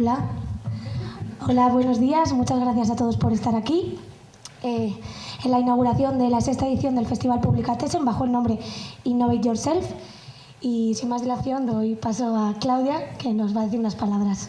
Hola. Hola, buenos días. Muchas gracias a todos por estar aquí. Eh, en la inauguración de la sexta edición del Festival Publicatessen bajo el nombre Innovate Yourself. Y sin más dilación doy paso a Claudia, que nos va a decir unas palabras.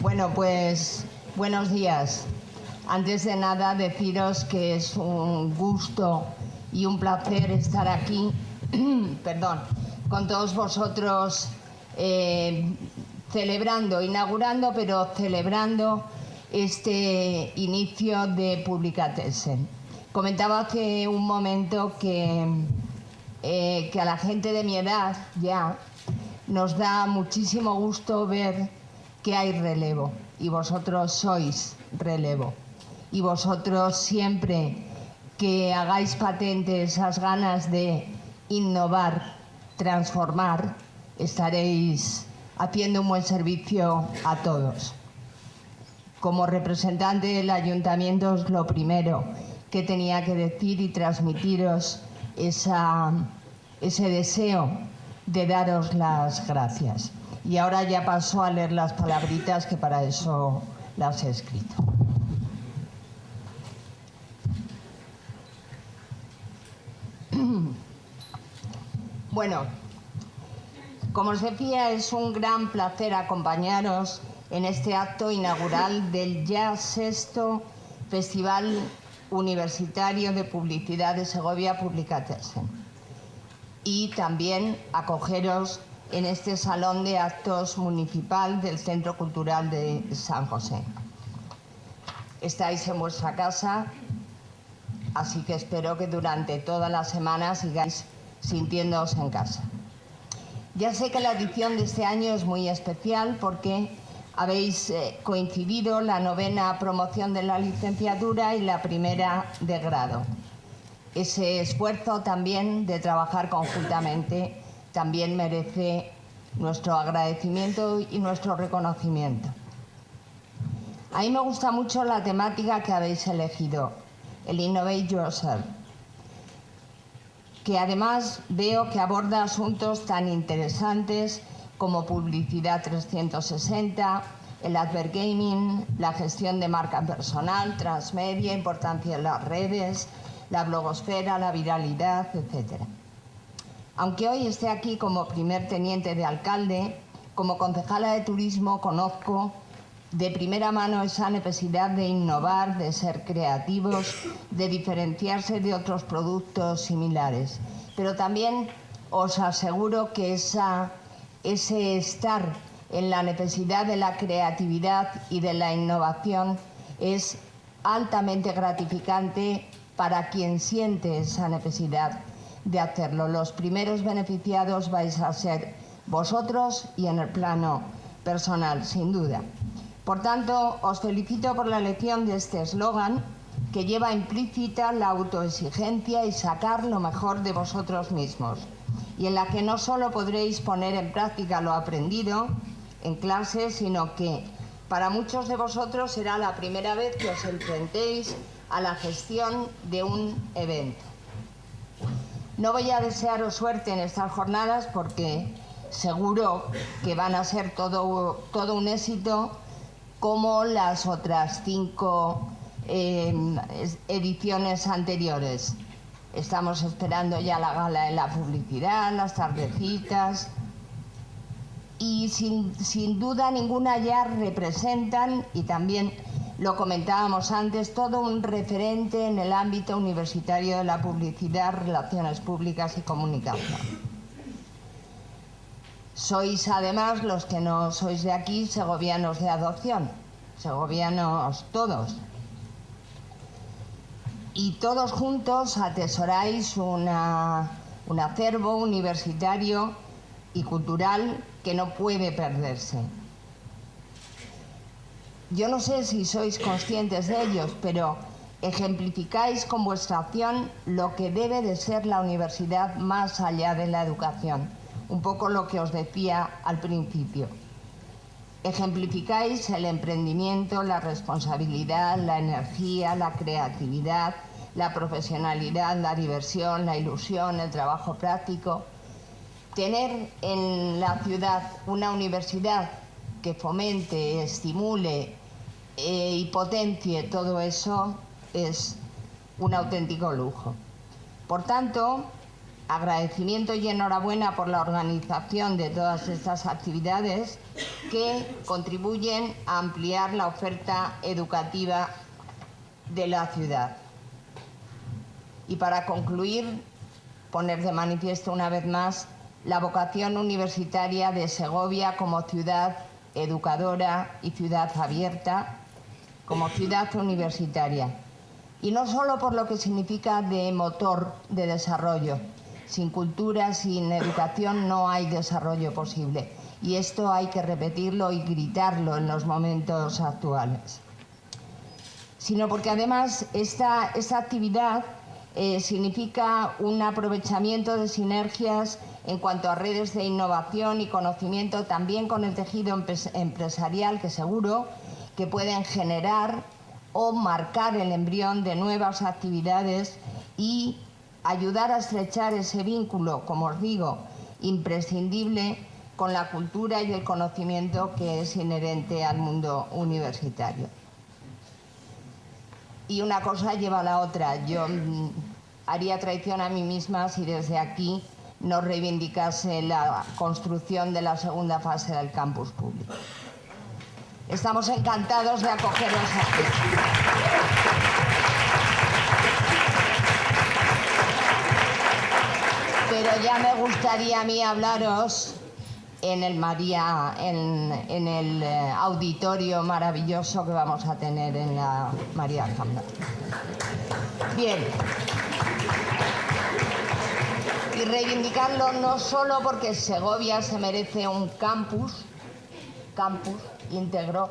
Bueno, pues buenos días. Antes de nada, deciros que es un gusto y un placer estar aquí, perdón, con todos vosotros eh, celebrando, inaugurando, pero celebrando este inicio de Publicatessen. Comentaba hace un momento que, eh, que a la gente de mi edad ya nos da muchísimo gusto ver que hay relevo y vosotros sois relevo y vosotros siempre que hagáis patente esas ganas de innovar, transformar, estaréis haciendo un buen servicio a todos. Como representante del ayuntamiento es lo primero que tenía que decir y transmitiros ese deseo de daros las gracias. Y ahora ya paso a leer las palabritas que para eso las he escrito. Bueno, como os decía, es un gran placer acompañaros en este acto inaugural del ya sexto Festival Universitario de Publicidad de Segovia Publicatessen y también acogeros en este Salón de Actos Municipal del Centro Cultural de San José. Estáis en vuestra casa, así que espero que durante toda la semana sigáis sintiéndoos en casa. Ya sé que la edición de este año es muy especial porque habéis eh, coincidido la novena promoción de la licenciatura y la primera de grado. Ese esfuerzo también de trabajar conjuntamente también merece nuestro agradecimiento y nuestro reconocimiento. A mí me gusta mucho la temática que habéis elegido, el Innovate Yourself que además veo que aborda asuntos tan interesantes como publicidad 360, el advergaming, la gestión de marca personal, transmedia, importancia de las redes, la blogosfera, la viralidad, etc. Aunque hoy esté aquí como primer teniente de alcalde, como concejala de turismo conozco de primera mano esa necesidad de innovar, de ser creativos, de diferenciarse de otros productos similares. Pero también os aseguro que ese estar en la necesidad de la creatividad y de la innovación es altamente gratificante para quien siente esa necesidad de hacerlo. Los primeros beneficiados vais a ser vosotros y en el plano personal, sin duda. Por tanto, os felicito por la elección de este eslogan que lleva implícita la autoexigencia y sacar lo mejor de vosotros mismos y en la que no solo podréis poner en práctica lo aprendido en clase, sino que para muchos de vosotros será la primera vez que os enfrentéis a la gestión de un evento. No voy a desearos suerte en estas jornadas porque seguro que van a ser todo, todo un éxito como las otras cinco em, ediciones anteriores. Estamos esperando ya la gala de la publicidad, las tardecitas y sin, sin duda ninguna ya representan, y también lo comentábamos antes, todo un referente en el ámbito universitario de la publicidad, relaciones públicas y comunicación. Sois además los que no sois de aquí, segovianos de adopción, segovianos todos. Y todos juntos atesoráis un acervo universitario y cultural que no puede perderse. Yo no sé si sois conscientes de ellos, pero ejemplificáis con vuestra acción lo que debe de ser la universidad más allá de la educación un poco lo que os decía al principio. Ejemplificáis el emprendimiento, la responsabilidad, la energía, la creatividad, la profesionalidad, la diversión, la ilusión, el trabajo práctico. Tener en la ciudad una universidad que fomente, estimule eh, y potencie todo eso es un auténtico lujo. Por tanto, agradecimiento y enhorabuena por la organización de todas estas actividades que contribuyen a ampliar la oferta educativa de la ciudad. Y para concluir, poner de manifiesto una vez más la vocación universitaria de Segovia como ciudad educadora y ciudad abierta, como ciudad universitaria. Y no solo por lo que significa de motor de desarrollo. Sin cultura, sin educación no hay desarrollo posible. Y esto hay que repetirlo y gritarlo en los momentos actuales. Sino porque además esta, esta actividad eh, significa un aprovechamiento de sinergias en cuanto a redes de innovación y conocimiento, también con el tejido empresarial que seguro que pueden generar o marcar el embrión de nuevas actividades y ayudar a estrechar ese vínculo, como os digo, imprescindible con la cultura y el conocimiento que es inherente al mundo universitario y una cosa lleva a la otra. Yo mm, haría traición a mí misma si desde aquí no reivindicase la construcción de la segunda fase del campus público. Estamos encantados de acogeros aquí. Pero ya me gustaría a mí hablaros en el María, en, el eh, auditorio maravilloso que vamos a tener en la María Alhambra. Bien. Y reivindicarlo no solo porque Segovia se merece un campus, campus íntegro,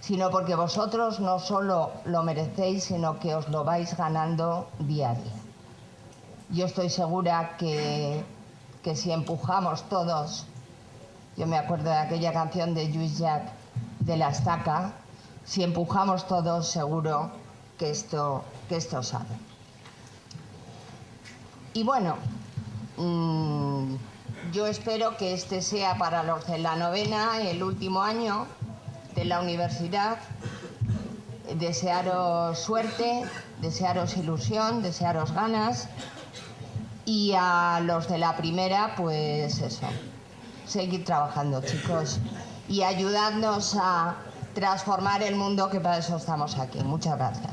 sino porque vosotros no solo lo merecéis, sino que os lo vais ganando día a día. Yo estoy segura que, que si empujamos todos yo me acuerdo de aquella canción de Luis Jacques de la estaca. Si empujamos todos, seguro que esto, que esto sale. Y bueno, mm, yo espero que este sea para los de la novena, el último año de la universidad. Desearos suerte, desearos ilusión, desearos ganas. Y a los de la primera, pues eso, seguir trabajando, chicos, y ayudarnos a transformar el mundo, que para eso estamos aquí. Muchas gracias.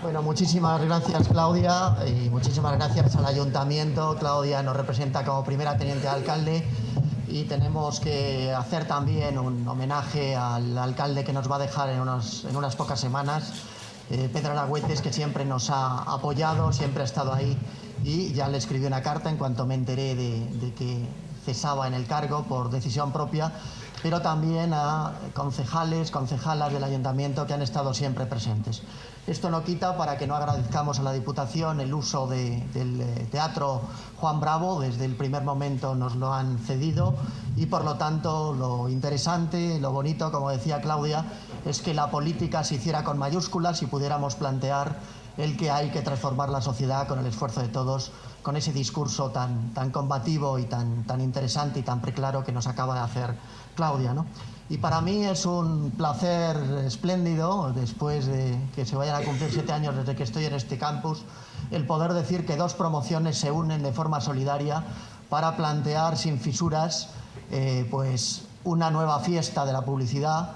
Bueno, muchísimas gracias Claudia y muchísimas gracias al ayuntamiento. Claudia nos representa como primera teniente de alcalde y tenemos que hacer también un homenaje al alcalde que nos va a dejar en, en unas pocas semanas, eh, Pedro Aragüetes, que siempre nos ha apoyado, siempre ha estado ahí y ya le escribí una carta en cuanto me enteré de, que cesaba en el cargo por decisión propia, pero también a concejales, concejalas del ayuntamiento que han estado siempre presentes. Esto no quita para que no agradezcamos a la Diputación el uso del eh, Teatro Juan Bravo, desde el primer momento nos lo han cedido y por lo tanto lo interesante, lo bonito, como decía Claudia, es que la política se hiciera con mayúsculas y pudiéramos plantear el que hay que transformar la sociedad con el esfuerzo de todos, con ese discurso tan, tan combativo y tan, tan interesante y tan preclaro que nos acaba de hacer Claudia. ¿no? Y para mí es un placer espléndido, después de que se vayan a cumplir siete años desde que estoy en este campus, el poder decir que dos promociones se unen de forma solidaria para plantear sin fisuras eh, pues una nueva fiesta de la publicidad,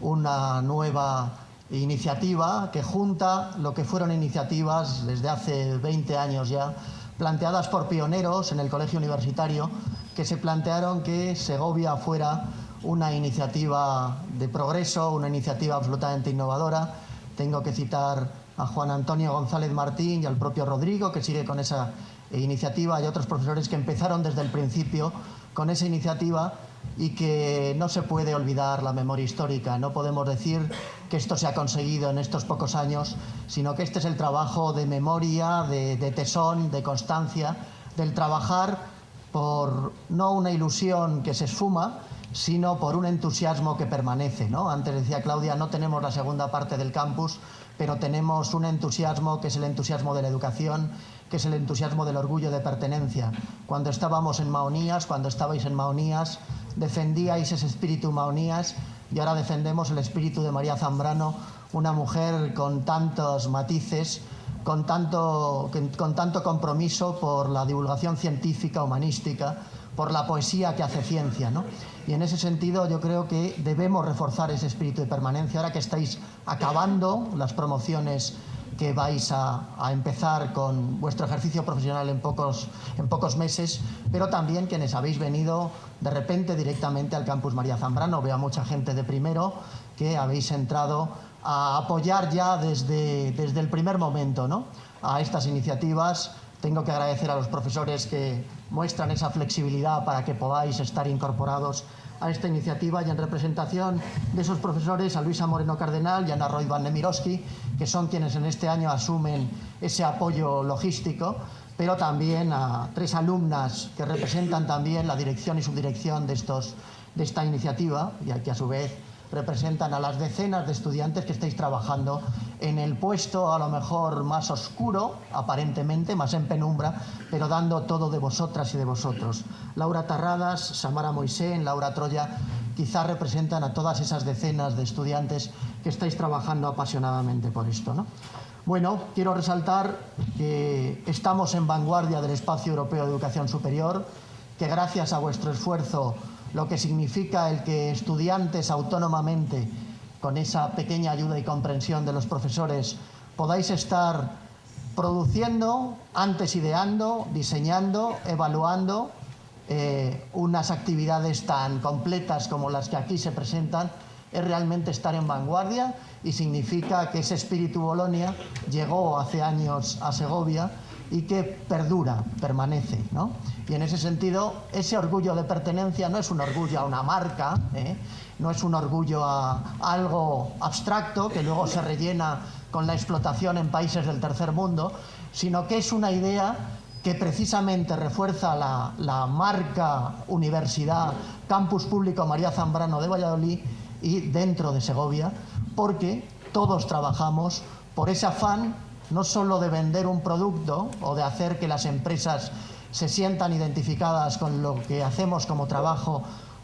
una nueva iniciativa que junta lo que fueron iniciativas desde hace 20 años ya, planteadas por pioneros en el colegio universitario, que se plantearon que Segovia fuera una iniciativa de progreso, una iniciativa absolutamente innovadora. Tengo que citar a Juan Antonio González Martín y al propio Rodrigo, que sigue con esa iniciativa, y otros profesores que empezaron desde el principio con esa iniciativa y que no se puede olvidar la memoria histórica. No podemos decir que esto se ha conseguido en estos pocos años, sino que este es el trabajo de memoria, de, de tesón, de constancia, del trabajar por no una ilusión que se esfuma, sino por un entusiasmo que permanece. ¿no? Antes decía Claudia, no tenemos la segunda parte del campus, pero tenemos un entusiasmo que es el entusiasmo de la educación, que es el entusiasmo del orgullo de pertenencia. Cuando estábamos en Maonías, cuando estabais en Maonías, defendíais ese espíritu Maonías y ahora defendemos el espíritu de María Zambrano, una mujer con tantos matices, con tanto, con tanto compromiso por la divulgación científica, humanística, por la poesía que hace ciencia. ¿no? Y en ese sentido yo creo que debemos reforzar ese espíritu de permanencia ahora que estáis acabando las promociones que vais a, empezar con vuestro ejercicio profesional en pocos, en pocos meses, pero también quienes habéis venido de repente directamente al campus María Zambrano. Veo a mucha gente de primero que habéis entrado a apoyar ya desde, desde el primer momento ¿no? a estas iniciativas. Tengo que agradecer a los profesores que muestran esa flexibilidad para que podáis estar incorporados a esta iniciativa y en representación de esos profesores a Luisa Moreno Cardenal y a Ana Roy Van Nemiroski, que son quienes en este año asumen ese apoyo logístico, pero también a tres alumnas que representan también la dirección y subdirección de, estos, de esta iniciativa y que a su vez representan a las decenas de estudiantes que estáis trabajando en el puesto a lo mejor más oscuro, aparentemente, más en penumbra, pero dando todo de vosotras y de vosotros. Laura Tarradas, Samara Moisés, Laura Troya, quizás representan a todas esas decenas de estudiantes que estáis trabajando apasionadamente por esto. ¿no? Bueno, quiero resaltar que estamos en vanguardia del espacio europeo de educación superior, que gracias a vuestro esfuerzo lo que significa el que estudiantes autónomamente, con esa pequeña ayuda y comprensión de los profesores, podáis estar produciendo, antes ideando, diseñando, evaluando eh, unas actividades tan completas como las que aquí se presentan, es realmente estar en vanguardia y significa que ese espíritu Bolonia llegó hace años a Segovia y que perdura, permanece. ¿no? Y en ese sentido, ese orgullo de pertenencia no es un orgullo a una marca, ¿eh? no es un orgullo a, algo abstracto que luego se rellena con la explotación en países del tercer mundo, sino que es una idea que precisamente refuerza la, la marca Universidad Campus Público María Zambrano de Valladolid y dentro de Segovia, porque todos trabajamos por ese afán no solo de vender un producto o de hacer que las empresas se sientan identificadas con lo que hacemos como trabajo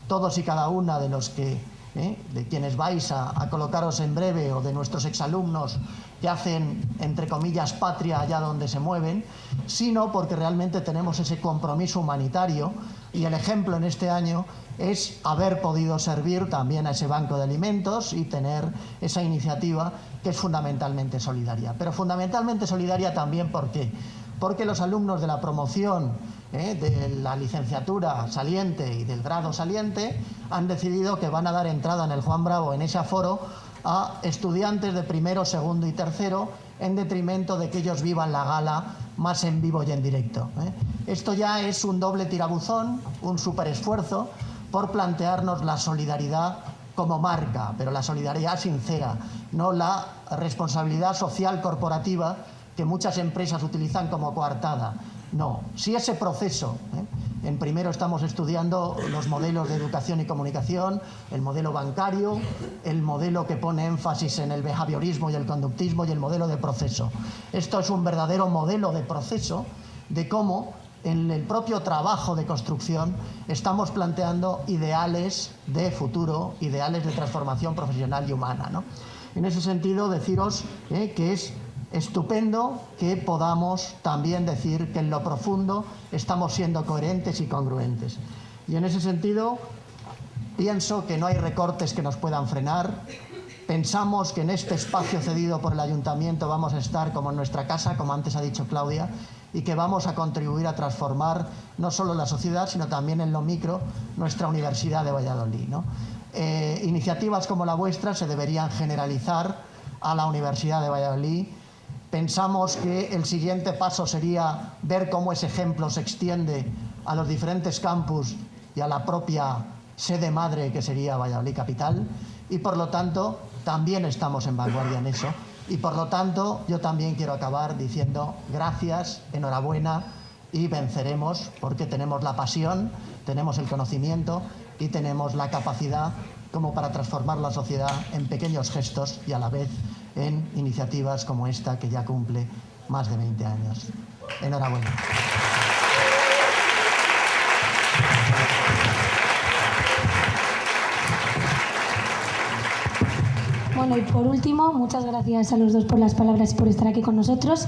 todos y cada una de los que ¿eh? de quienes vais a, a, colocaros en breve o de nuestros exalumnos que hacen, entre comillas, patria allá donde se mueven, sino porque realmente tenemos ese compromiso humanitario y el ejemplo en este año es haber podido servir también a ese banco de alimentos y tener esa iniciativa que es fundamentalmente solidaria. Pero fundamentalmente solidaria también ¿por qué? Porque los alumnos de la promoción ¿eh? de la licenciatura saliente y del grado saliente han decidido que van a dar entrada en el Juan Bravo, en ese aforo, a estudiantes de primero, segundo y tercero, en detrimento de que ellos vivan la gala más en vivo y en directo. ¿eh? Esto ya es un doble tirabuzón, un superesfuerzo por plantearnos la solidaridad como marca, pero la solidaridad sincera, no la responsabilidad social corporativa que muchas empresas utilizan como coartada. No, si ese proceso, ¿eh? en primero estamos estudiando los modelos de educación y comunicación, el modelo bancario, el modelo que pone énfasis en el behaviorismo y el conductismo y el modelo de proceso. Esto es un verdadero modelo de proceso de cómo en el propio trabajo de construcción estamos planteando ideales de futuro, ideales de transformación profesional y humana. ¿no? En ese sentido, deciros eh, que es estupendo que podamos también decir que en lo profundo estamos siendo coherentes y congruentes. Y en ese sentido, pienso que no hay recortes que nos puedan frenar. Pensamos que en este espacio cedido por el ayuntamiento vamos a estar como en nuestra casa, como antes ha dicho Claudia, y que vamos a contribuir a transformar no solo la sociedad, sino también en lo micro nuestra Universidad de Valladolid. ¿no? Eh, iniciativas como la vuestra se deberían generalizar a la Universidad de Valladolid. Pensamos que el siguiente paso sería ver cómo ese ejemplo se extiende a los diferentes campus y a la propia sede madre que sería Valladolid Capital y por lo tanto también estamos en vanguardia en eso. Y por lo tanto, yo también quiero acabar diciendo gracias, enhorabuena, y venceremos porque tenemos la pasión, tenemos el conocimiento y tenemos la capacidad como para transformar la sociedad en pequeños gestos y a la vez en iniciativas como esta que ya cumple más de 20 años. Enhorabuena. Bueno, y por último, muchas gracias a los dos por las palabras y por estar aquí con nosotros.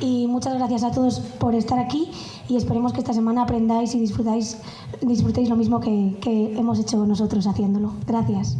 Y muchas gracias a todos por estar aquí y esperemos que esta semana aprendáis y disfrutéis lo mismo que, que hemos hecho nosotros haciéndolo. Gracias.